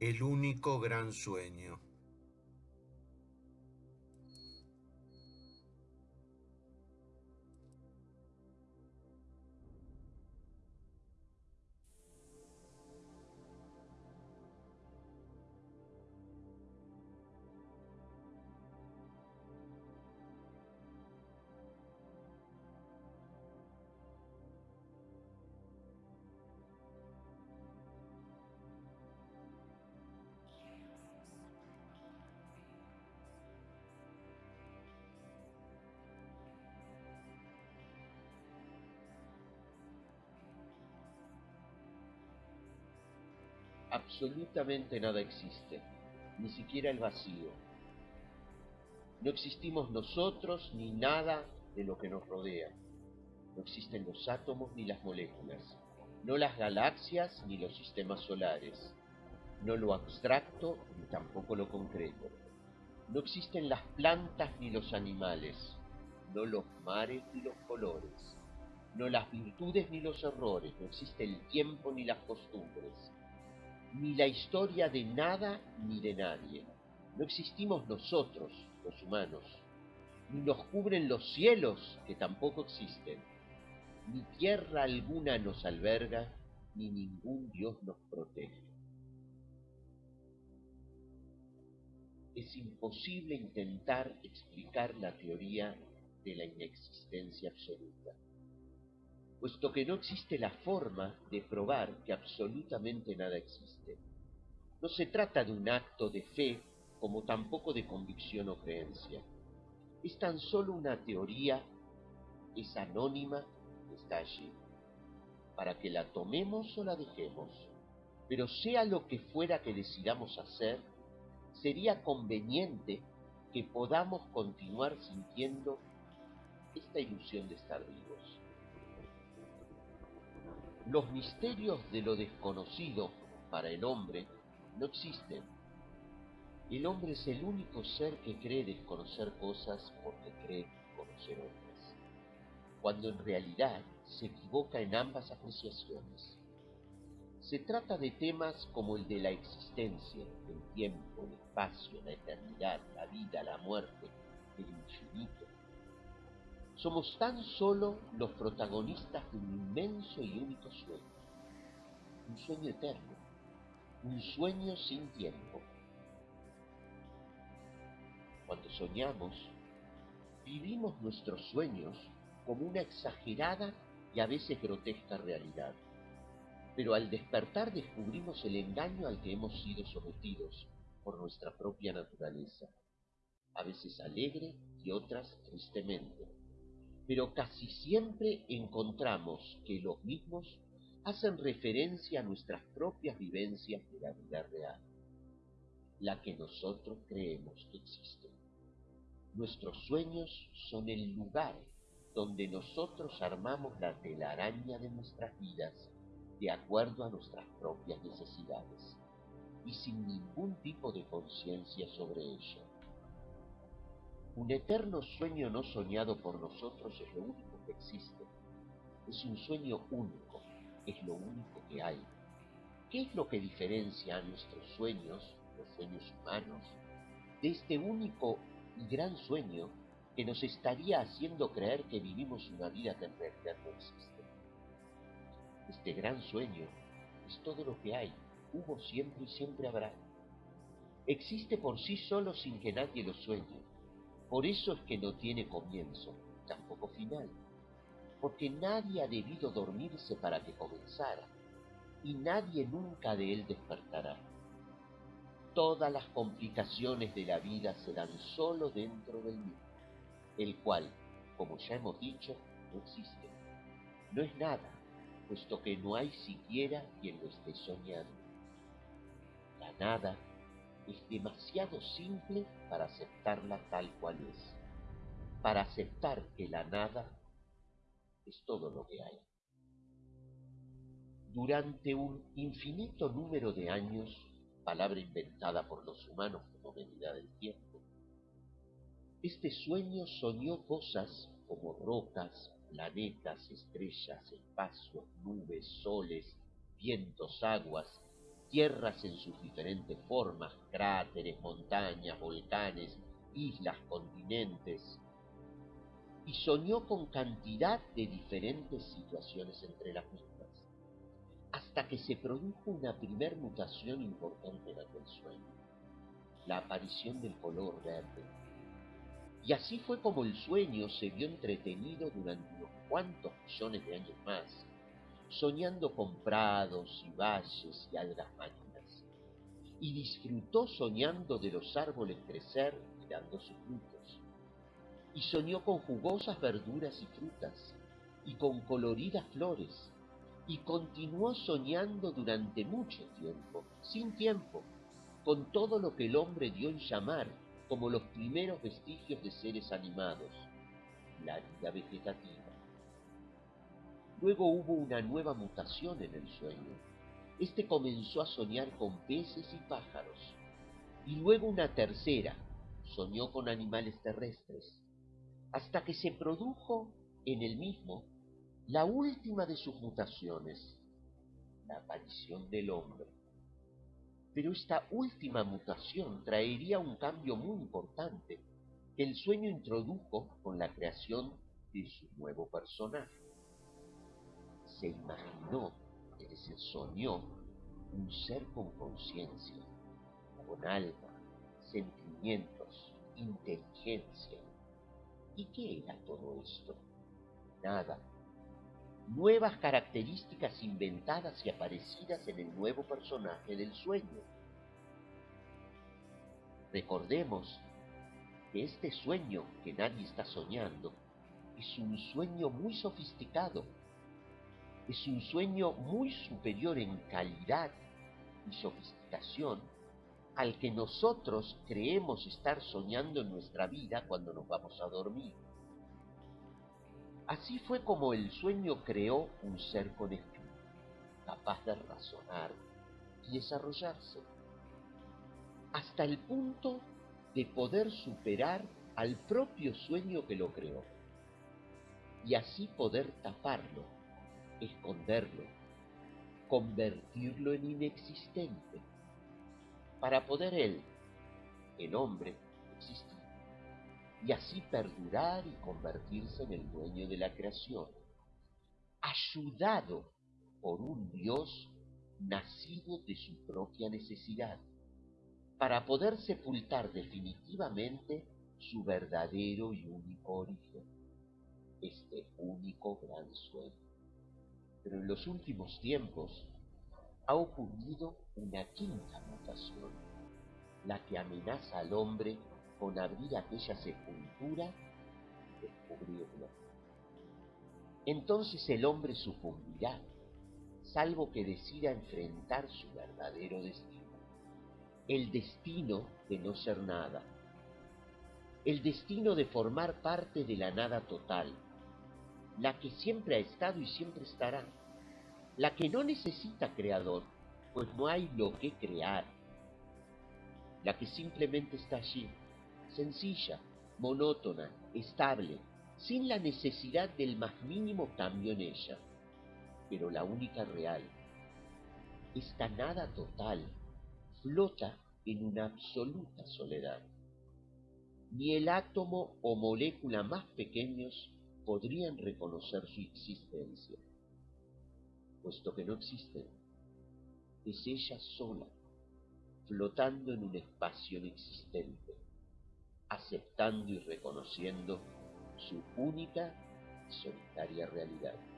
El único gran sueño. Absolutamente nada existe, ni siquiera el vacío. No existimos nosotros ni nada de lo que nos rodea. No existen los átomos ni las moléculas, no las galaxias ni los sistemas solares, no lo abstracto ni tampoco lo concreto. No existen las plantas ni los animales, no los mares ni los colores, no las virtudes ni los errores, no existe el tiempo ni las costumbres, ni la historia de nada ni de nadie. No existimos nosotros, los humanos, ni nos cubren los cielos, que tampoco existen, ni tierra alguna nos alberga, ni ningún Dios nos protege. Es imposible intentar explicar la teoría de la inexistencia absoluta puesto que no existe la forma de probar que absolutamente nada existe. No se trata de un acto de fe como tampoco de convicción o creencia. Es tan solo una teoría, es anónima, está allí, para que la tomemos o la dejemos. Pero sea lo que fuera que decidamos hacer, sería conveniente que podamos continuar sintiendo esta ilusión de estar vivos. Los misterios de lo desconocido para el hombre no existen. El hombre es el único ser que cree desconocer cosas porque cree conocer otras, cuando en realidad se equivoca en ambas apreciaciones. Se trata de temas como el de la existencia, el tiempo, el espacio, la eternidad, la vida, la muerte, el infinito, somos tan solo los protagonistas de un inmenso y único sueño. Un sueño eterno. Un sueño sin tiempo. Cuando soñamos, vivimos nuestros sueños como una exagerada y a veces grotesca realidad. Pero al despertar descubrimos el engaño al que hemos sido sometidos por nuestra propia naturaleza, a veces alegre y otras tristemente pero casi siempre encontramos que los mismos hacen referencia a nuestras propias vivencias de la vida real, la que nosotros creemos que existe. Nuestros sueños son el lugar donde nosotros armamos la telaraña de nuestras vidas de acuerdo a nuestras propias necesidades y sin ningún tipo de conciencia sobre ello. Un eterno sueño no soñado por nosotros es lo único que existe. Es un sueño único, es lo único que hay. ¿Qué es lo que diferencia a nuestros sueños, los sueños humanos, de este único y gran sueño que nos estaría haciendo creer que vivimos una vida que en realidad no existe? Este gran sueño es todo lo que hay, hubo siempre y siempre habrá. Existe por sí solo sin que nadie lo sueñe por eso es que no tiene comienzo, tampoco final, porque nadie ha debido dormirse para que comenzara, y nadie nunca de él despertará. Todas las complicaciones de la vida se dan solo dentro del mismo, el cual, como ya hemos dicho, no existe. No es nada, puesto que no hay siquiera quien lo esté soñando. La nada es demasiado simple para aceptarla tal cual es, para aceptar que la nada es todo lo que hay. Durante un infinito número de años, palabra inventada por los humanos como medida del tiempo, este sueño soñó cosas como rocas, planetas, estrellas, espacios, nubes, soles, vientos, aguas, tierras en sus diferentes formas, cráteres, montañas, volcanes, islas, continentes, y soñó con cantidad de diferentes situaciones entre las mismas, hasta que se produjo una primer mutación importante en aquel sueño, la aparición del color verde. Y así fue como el sueño se vio entretenido durante unos cuantos millones de años más, soñando con prados y valles y algas marinas, y disfrutó soñando de los árboles crecer y dando sus frutos, y soñó con jugosas verduras y frutas, y con coloridas flores, y continuó soñando durante mucho tiempo, sin tiempo, con todo lo que el hombre dio en llamar como los primeros vestigios de seres animados, la vida vegetativa. Luego hubo una nueva mutación en el sueño. Este comenzó a soñar con peces y pájaros. Y luego una tercera, soñó con animales terrestres, hasta que se produjo en el mismo la última de sus mutaciones, la aparición del hombre. Pero esta última mutación traería un cambio muy importante que el sueño introdujo con la creación de su nuevo personaje se imaginó, que se soñó, un ser con conciencia, con alma, sentimientos, inteligencia. ¿Y qué era todo esto? Nada. Nuevas características inventadas y aparecidas en el nuevo personaje del sueño. Recordemos que este sueño que nadie está soñando es un sueño muy sofisticado es un sueño muy superior en calidad y sofisticación al que nosotros creemos estar soñando en nuestra vida cuando nos vamos a dormir. Así fue como el sueño creó un ser con espíritu, capaz de razonar y desarrollarse, hasta el punto de poder superar al propio sueño que lo creó, y así poder taparlo esconderlo, convertirlo en inexistente, para poder él, el hombre, existir, y así perdurar y convertirse en el dueño de la creación, ayudado por un Dios nacido de su propia necesidad, para poder sepultar definitivamente su verdadero y único origen, este único gran sueño. Pero en los últimos tiempos ha ocurrido una quinta mutación, la que amenaza al hombre con abrir aquella sepultura y descubrirlo. Entonces el hombre sucumbirá, salvo que decida enfrentar su verdadero destino, el destino de no ser nada, el destino de formar parte de la nada total, la que siempre ha estado y siempre estará, la que no necesita creador, pues no hay lo que crear, la que simplemente está allí, sencilla, monótona, estable, sin la necesidad del más mínimo cambio en ella, pero la única real. Esta nada total flota en una absoluta soledad. Ni el átomo o molécula más pequeños podrían reconocer su existencia, puesto que no existen. Es ella sola, flotando en un espacio inexistente, aceptando y reconociendo su única y solitaria realidad.